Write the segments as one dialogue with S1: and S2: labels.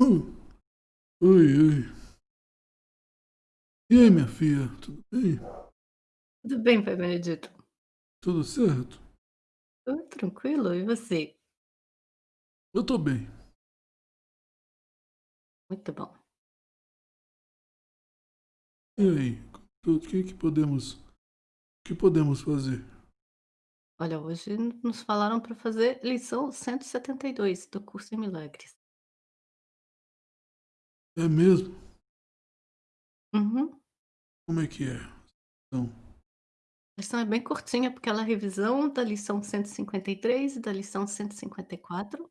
S1: Hum. Oi, oi. E aí, minha filha, tudo bem?
S2: Tudo bem, pai Benedito?
S1: Tudo certo?
S2: Tudo tranquilo, e você?
S1: Eu tô bem.
S2: Muito bom.
S1: E aí, o que que podemos, o que podemos fazer?
S2: Olha, hoje nos falaram para fazer lição 172 do curso em milagres.
S1: É mesmo?
S2: Uhum.
S1: Como é que é? Então,
S2: A lição é bem curtinha, porque ela é revisão da lição 153 e da lição 154.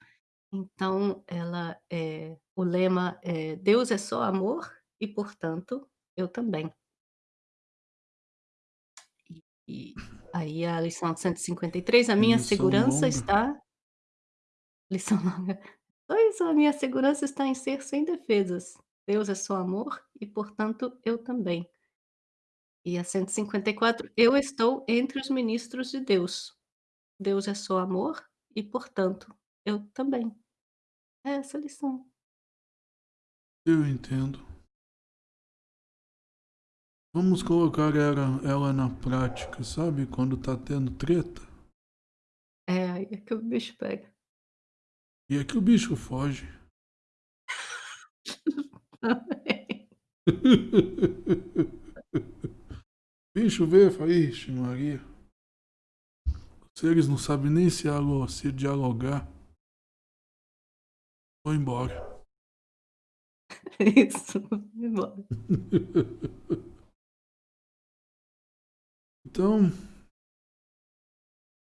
S2: Então ela é o lema é "Deus é só amor e, portanto, eu também". E e aí a lição 153, a minha
S1: lição
S2: segurança
S1: longa.
S2: está lição longa. Pois, a minha segurança está em ser sem defesas. Deus é só amor e, portanto, eu também. E a 154, eu estou entre os ministros de Deus. Deus é só amor e, portanto, eu também. É essa a lição.
S1: Eu entendo. Vamos colocar ela, ela na prática, sabe? Quando tá tendo treta.
S2: É, aí é que o bicho pega.
S1: E é que o bicho foge. bicho vê, fala, ixi, Maria. Se eles não sabem nem se, se dialogar, vou embora.
S2: Isso, vai embora.
S1: Então,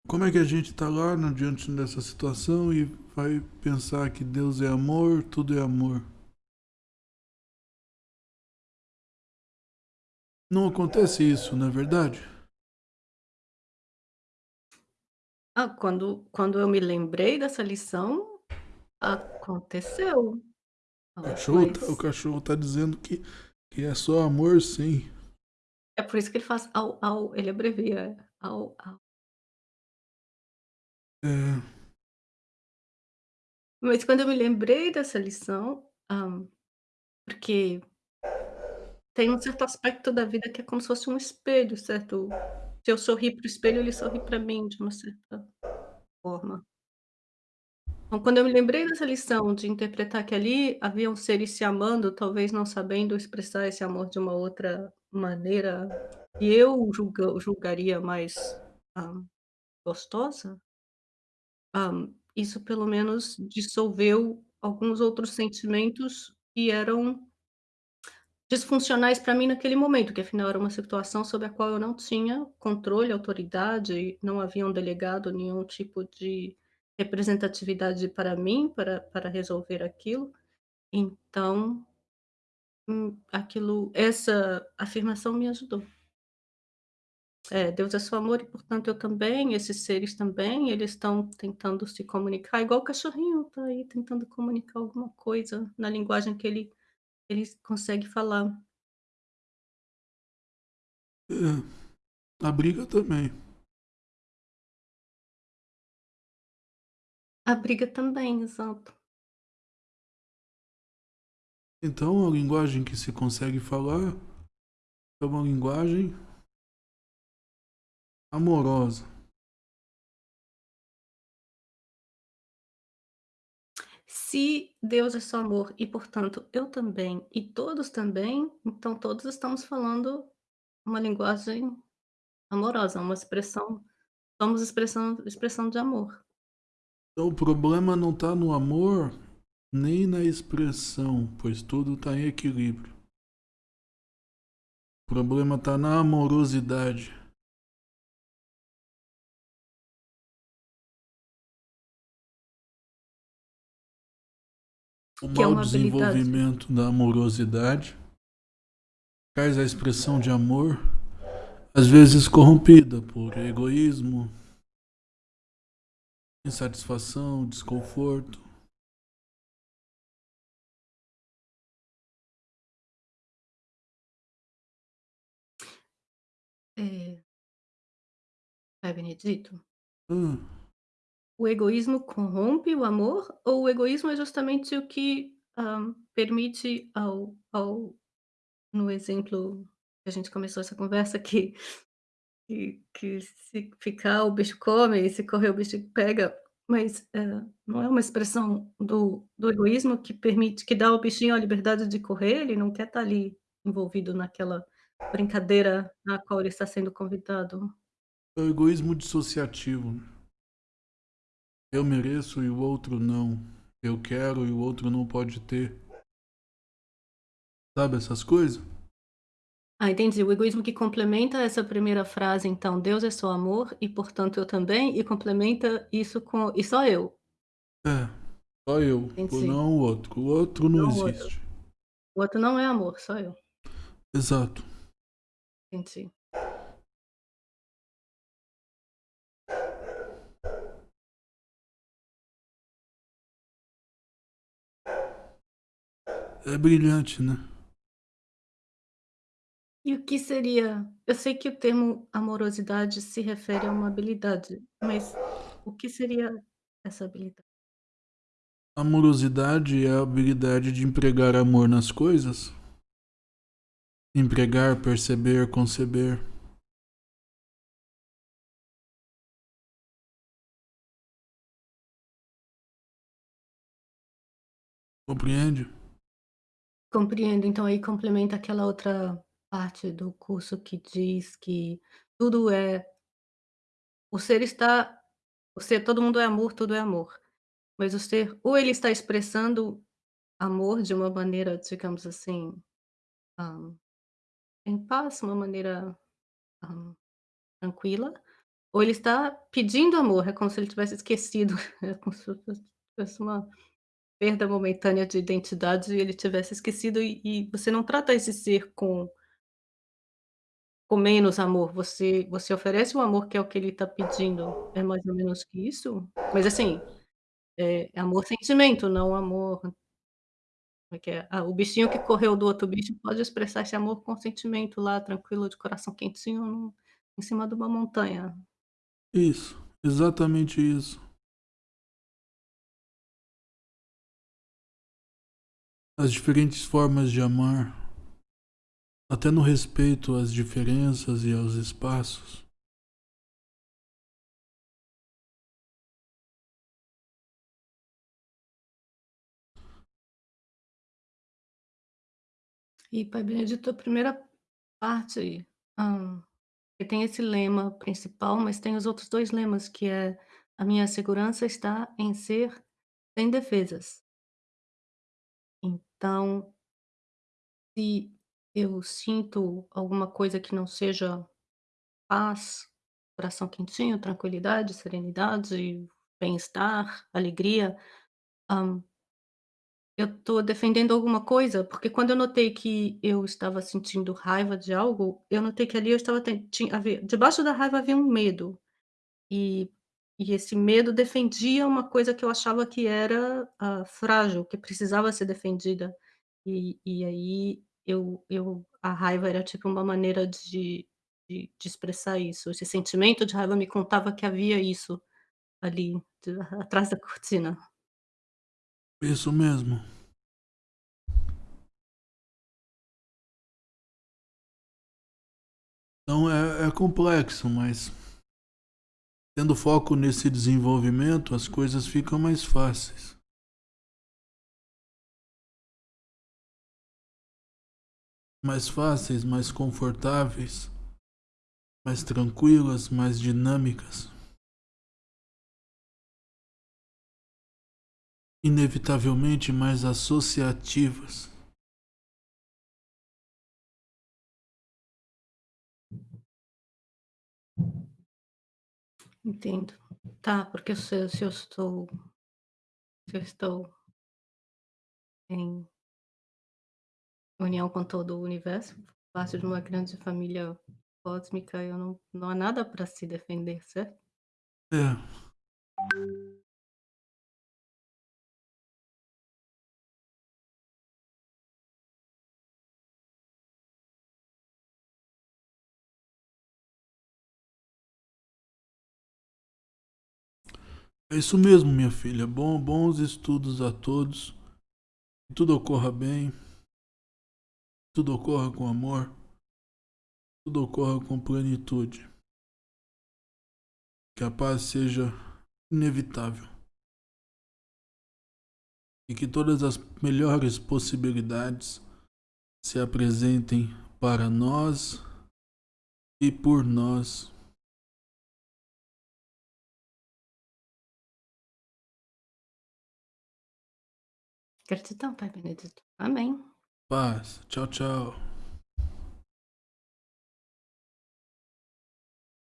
S1: como é que a gente tá lá no, diante dessa situação e vai pensar que Deus é amor, tudo é amor? Não acontece isso, não é verdade?
S2: Ah, quando quando eu me lembrei dessa lição, aconteceu.
S1: O cachorro tá, o
S2: mas
S1: cachorro tá dizendo que, que é só amor, sim.
S2: é por isso que ele faz "au, au", ele abrevia, "au, au".
S1: É,
S2: Mas quando eu me lembrei dessa lição, hã, porque tem um certo aspecto da vida que é como se fosse um espelho, certo? Se eu sorrir para o espelho, ele sorri para mim de uma certa forma. Então, quando eu me lembrei dessa lição de interpretar que ali haviam seres se amando, talvez não sabendo expressar esse amor de uma outra maneira que eu julga julgaria mais, hã, gostosa, hã, isso pelo menos dissolveu alguns outros sentimentos que eram disfuncionais para mim naquele momento, que afinal era uma situação sobre a qual eu não tinha controle, autoridade, não haviam delegado nenhum tipo de representatividade para mim, para para resolver aquilo. Então, hum, aquilo essa afirmação me ajudou. É, Deus é só amor e portanto eu também, esses seres também, eles estão tentando se comunicar igual o cachorrinho tá aí tentando comunicar alguma coisa na linguagem que ele ele consegue falar.
S1: é, a briga também.
S2: A briga também, exato.
S1: Então, a linguagem que se consegue falar é uma linguagem amorosa.
S2: Se Deus é só amor e, portanto, eu também e todos também, então todos estamos falando uma linguagem amorosa, uma expressão somos expressão expressão de amor.
S1: Então, o problema não está no amor nem na expressão, pois tudo está em equilíbrio. O problema está na amorosidade. O
S2: Que é
S1: mau
S2: uma habilidade.
S1: desenvolvimento da amorosidade faz a expressão de amor, às vezes corrompida por egoísmo, insatisfação, desconforto.
S2: É, Pai Benedito,
S1: Ah,
S2: o egoísmo corrompe o amor ou o egoísmo é justamente o que hã, permite ao ao no exemplo que a gente começou essa conversa que que que se ficar o bicho come e se correr o bicho pega, mas, hã, não é uma expressão do do egoísmo que permite que dá ao bichinho a liberdade de correr, ele não quer estar ali envolvido naquela brincadeira na qual ele está sendo convidado.
S1: É o egoísmo dissociativo. Eu mereço e o outro não. Eu quero e o outro não pode ter. Sabe essas coisas?
S2: Ah, entendi. O egoísmo que complementa essa primeira frase, então: "Deus é só amor e, portanto, eu também", e complementa isso com "e só eu".
S1: É, só eu,
S2: Entendi.
S1: não o outro. O outro não
S2: Não o outro.
S1: existe.
S2: O outro não é amor, só eu.
S1: Exato.
S2: Entendi.
S1: É brilhante, né?
S2: E o que seria eu sei que o termo amorosidade se refere a uma habilidade, mas o que seria essa habilidade?
S1: Amorosidade é a habilidade de empregar amor nas coisas? Empregar, perceber, conceber. Compreende?
S2: Compreendo, então aí complementa aquela outra parte do curso que diz que tudo é o ser está o ser todo mundo é amor, tudo é amor. Mas o ser ou ele está expressando amor de uma maneira, digamos assim, hã, em paz, uma maneira, hã, tranquila, ou ele está pedindo amor, é como se ele tivesse esquecido, é como se fosse uma perda momentânea de identidade e ele tivesse esquecido e e você não trata esse ser com com menos amor, você você oferece o amor que é o que ele está pedindo, é mais ou menos que isso? Mas assim, é amor sentimento, não amor é que é? Ah, o bichinho que correu do outro bicho pode expressar esse amor com sentimento lá, tranquilo, de coração quentinho no em cima de uma montanha.
S1: Isso, exatamente isso. As diferentes formas de amar, até no respeito às diferenças e aos espaços.
S2: E Pai Benedito, a primeira parte, que tem esse lema principal, mas tem os outros 2 lemas, que é: "A minha segurança está em ser sem defesas". Então se eu sinto alguma coisa que não seja paz, coração quentinho, tranquilidade, serenidade, bem-estar, alegria, hã eu tô defendendo alguma coisa, porque quando eu notei que eu estava sentindo raiva de algo, eu notei que ali eu estava tinha debaixo da raiva havia um medo, e e esse medo defendia uma coisa que eu achava que era, hã, frágil, que precisava ser defendida. E e aí eu eu a raiva era tipo uma maneira de de de expressar isso, esse sentimento de raiva me contava que havia isso ali, de atrás da cortina.
S1: Isso mesmo. Então é é complexo, mas tendo foco nesse desenvolvimento, as coisas ficam mais fáceis. Mais fáceis, mais confortáveis, mais tranquilas, mais dinâmicas. Inevitavelmente mais associativas.
S2: Entendo. Tá, porque se se eu estou se eu estou em união com todo o universo, parte de uma grande família cósmica, eu não não há nada pra se defender, certo?
S1: É. É isso mesmo, minha filha. Bom bons estudos a todos. Que tudo ocorra bem. Tudo ocorra com amor. Tudo ocorra com plenitude. Que a paz seja inevitável. E que todas as melhores possibilidades se apresentem para nós e por nós.
S2: Gratidão, Pai Benedito. Amém.
S1: Paz. Tchau, tchau.